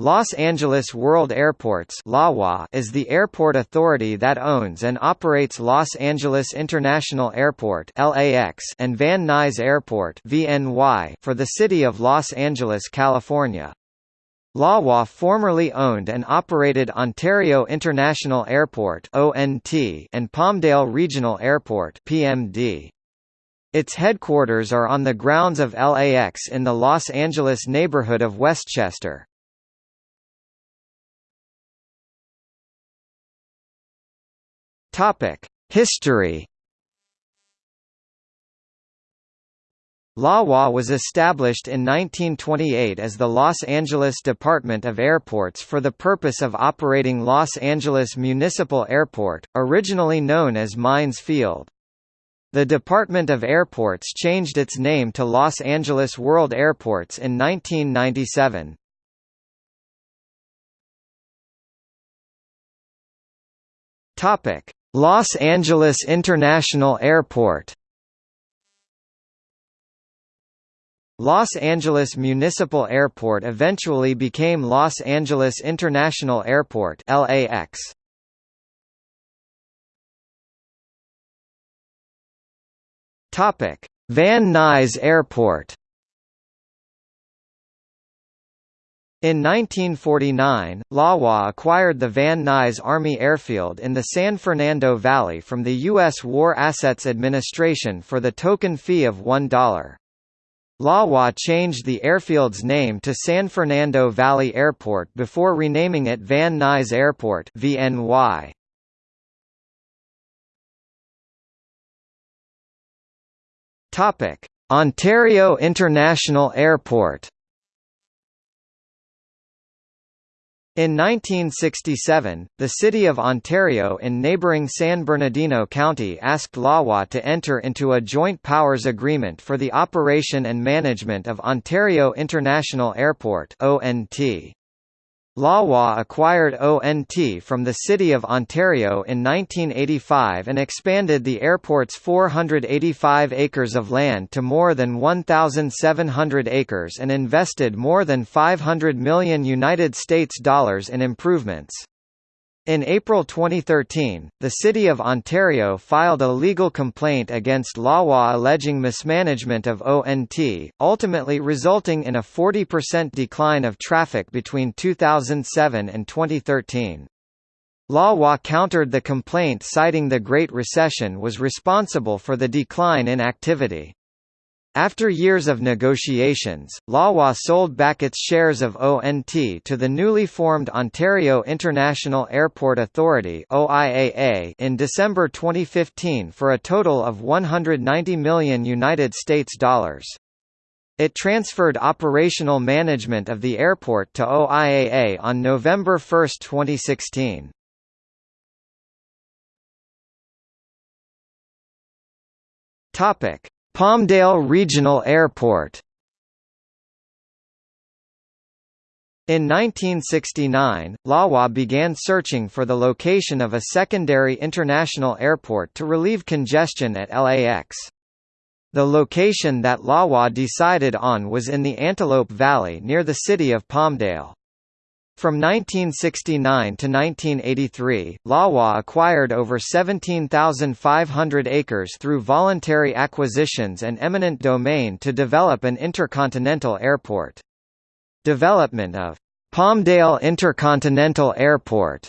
Los Angeles World Airports is the airport authority that owns and operates Los Angeles International Airport and Van Nuys Airport for the city of Los Angeles, California. LAWA formerly owned and operated Ontario International Airport and Palmdale Regional Airport. Its headquarters are on the grounds of LAX in the Los Angeles neighborhood of Westchester. History LAWA was established in 1928 as the Los Angeles Department of Airports for the purpose of operating Los Angeles Municipal Airport, originally known as Mines Field. The Department of Airports changed its name to Los Angeles World Airports in 1997. Topic: Los Angeles International Airport Los Angeles Municipal Airport eventually became Los Angeles International Airport LAX. Topic: Van Nuys Airport In 1949, LAWA acquired the Van Nuys Army Airfield in the San Fernando Valley from the U.S. War Assets Administration for the token fee of $1. LAWA changed the airfield's name to San Fernando Valley Airport before renaming it Van Nuys Airport VNY. Ontario International Airport In 1967, the City of Ontario in neighbouring San Bernardino County asked LAWA to enter into a joint powers agreement for the operation and management of Ontario International Airport ONT. LAWA acquired ONT from the City of Ontario in 1985 and expanded the airport's 485 acres of land to more than 1,700 acres and invested more than 500 million United States dollars in improvements. In April 2013, the City of Ontario filed a legal complaint against LAWA alleging mismanagement of ONT, ultimately resulting in a 40% decline of traffic between 2007 and 2013. LAWA countered the complaint citing the Great Recession was responsible for the decline in activity. After years of negotiations, LAWA sold back its shares of ONT to the newly formed Ontario International Airport Authority (OIAA) in December 2015 for a total of 190 million United States dollars. It transferred operational management of the airport to OIAA on November 1, 2016. Topic: Palmdale Regional Airport In 1969, LAWA began searching for the location of a secondary international airport to relieve congestion at LAX. The location that LAWA decided on was in the Antelope Valley near the city of Palmdale. From 1969 to 1983, LAWA acquired over 17,500 acres through voluntary acquisitions and eminent domain to develop an intercontinental airport. Development of Palmdale Intercontinental Airport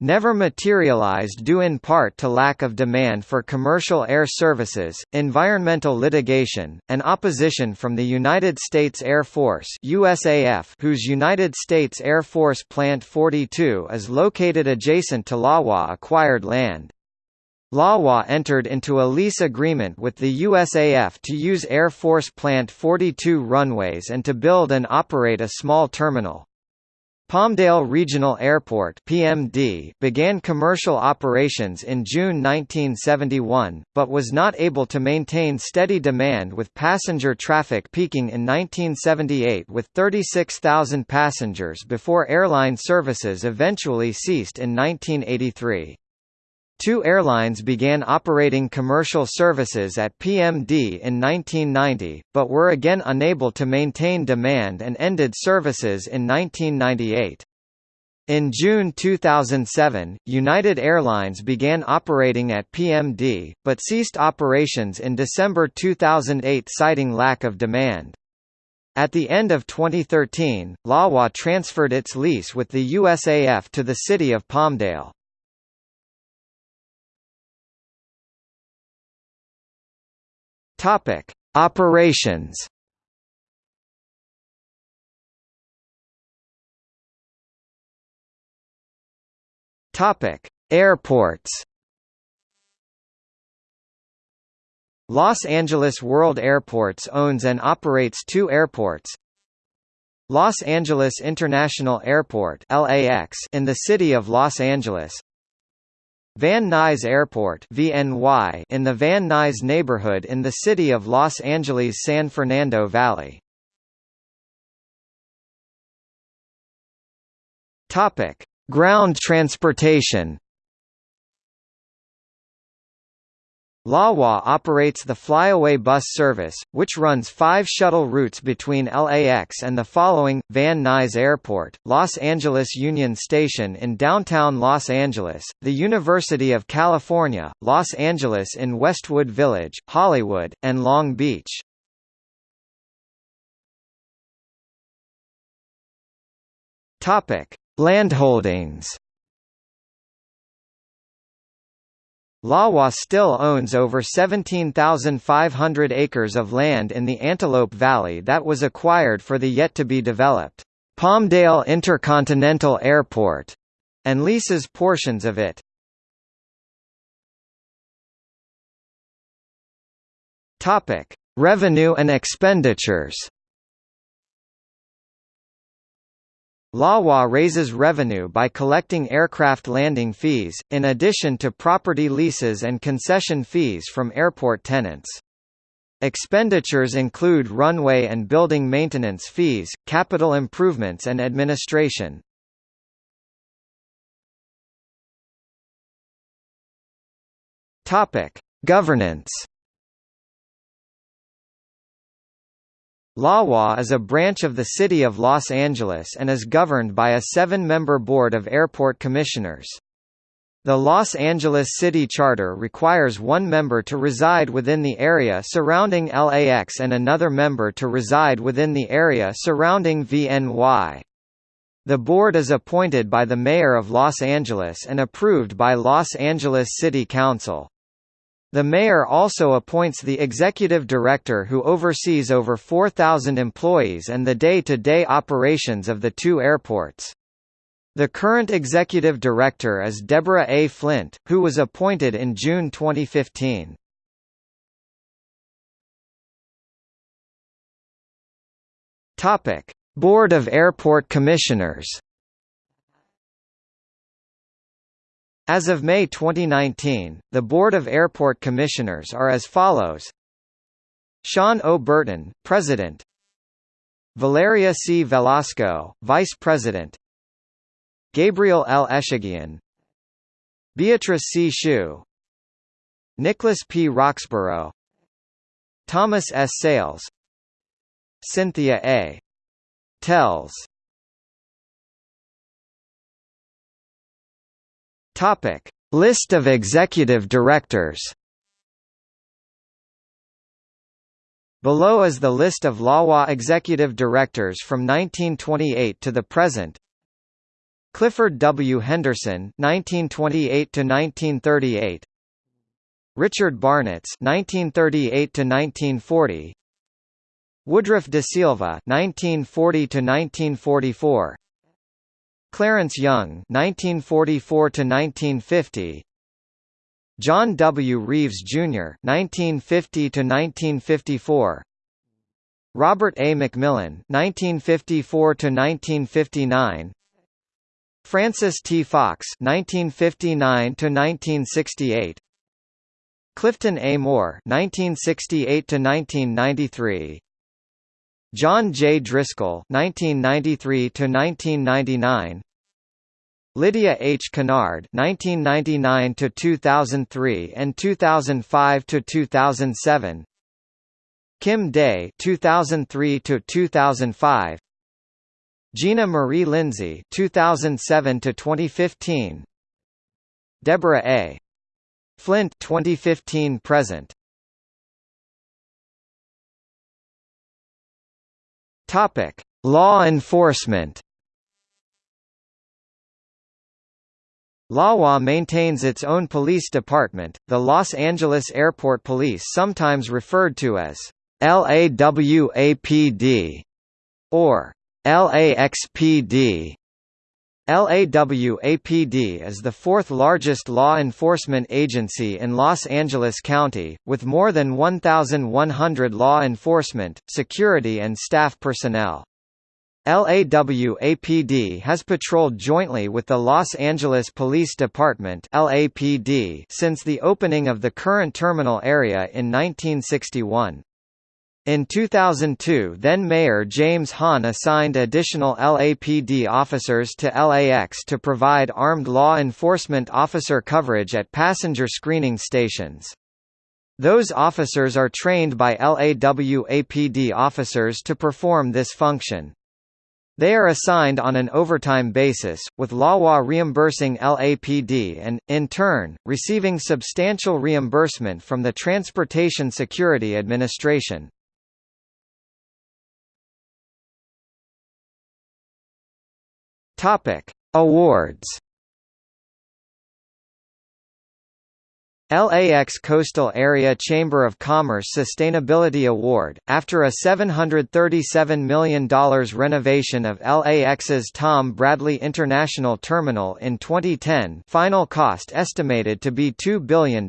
never materialized due in part to lack of demand for commercial air services, environmental litigation, and opposition from the United States Air Force USAF whose United States Air Force Plant 42 is located adjacent to LAWA acquired land. LAWA entered into a lease agreement with the USAF to use Air Force Plant 42 runways and to build and operate a small terminal. Palmdale Regional Airport (PMD) began commercial operations in June 1971, but was not able to maintain steady demand with passenger traffic peaking in 1978 with 36,000 passengers before airline services eventually ceased in 1983. Two airlines began operating commercial services at PMD in 1990, but were again unable to maintain demand and ended services in 1998. In June 2007, United Airlines began operating at PMD, but ceased operations in December 2008 citing lack of demand. At the end of 2013, LAWA transferred its lease with the USAF to the city of Palmdale. Topic: Operations. Topic: Airports. Los Angeles World Airports owns and operates two airports. Los Angeles International Airport (LAX) in the city of Los Angeles, Van Nuys Airport VNY in the Van Nuys neighborhood in the city of Los Angeles San Fernando Valley. Topic: Ground transportation LAWA operates the Flyaway bus service, which runs five shuttle routes between LAX and the following, Van Nuys Airport, Los Angeles Union Station in downtown Los Angeles, the University of California, Los Angeles in Westwood Village, Hollywood, and Long Beach. Landholdings LAWA still owns over 17,500 acres of land in the Antelope Valley that was acquired for the yet-to-be-developed Palmdale Intercontinental Airport, and leases portions of it. Revenue and expenditures. LAWA raises revenue by collecting aircraft landing fees, in addition to property leases and concession fees from airport tenants. Expenditures include runway and building maintenance fees, capital improvements and administration. Governance LAWA is a branch of the City of Los Angeles and is governed by a seven-member board of airport commissioners. The Los Angeles City Charter requires one member to reside within the area surrounding LAX and another member to reside within the area surrounding VNY. The board is appointed by the Mayor of Los Angeles and approved by Los Angeles City Council. The mayor also appoints the executive director who oversees over 4,000 employees and the day-to-day -day operations of the two airports. The current executive director is Deborah A. Flint, who was appointed in June 2015. Topic: Board of Airport Commissioners As of May 2019, the Board of Airport Commissioners are as follows Sean O. Burton, President Valeria C. Velasco, Vice President Gabriel L. Eshaghian Beatrice C. Hsu Nicholas P. Roxborough Thomas S. Sayles Cynthia A. Telles Topic: List of executive directors. Below is the list of LAWA executive directors from 1928 to the present. Clifford W. Henderson 1928 to 1938. Richard Barnetts 1938 to 1940. Woodruff de Silva 1940 to 1944. Clarence Young (1944–1950), John W. Reeves, Jr. (1950–1954), Robert A. McMillan (1954–1959), Francis T. Fox (1959–1968), Clifton A. Moore (1968–1993). John J. Driscoll (1993 to 1999), Lydia H. Kennard (1999–2003) and 2005–2007. Kim Day (2003–2005). Gina Marie Lindsey (2007–2015). Deborah A. Flint 2015 Topic: Law enforcement. LAWA maintains its own police department, the Los Angeles Airport Police sometimes referred to as LAWAPD or LAXPD. LAWAPD is the fourth largest law enforcement agency in Los Angeles County, with more than 1,100 law enforcement, security and staff personnel. LAWAPD has patrolled jointly with the Los Angeles Police Department LAPD since the opening of the current terminal area in 1961. In 2002 then-Mayor James Hahn assigned additional LAPD officers to LAX to provide armed law enforcement officer coverage at passenger screening stations. Those officers are trained by LAWAPD officers to perform this function. They are assigned on an overtime basis, with LAWA reimbursing LAPD and, in turn, receiving substantial reimbursement from the Transportation Security Administration. Topic: Awards. LAX Coastal Area Chamber of Commerce Sustainability Award, after a $737 million renovation of LAX's Tom Bradley International Terminal in 2010 final cost estimated to be $2 billion.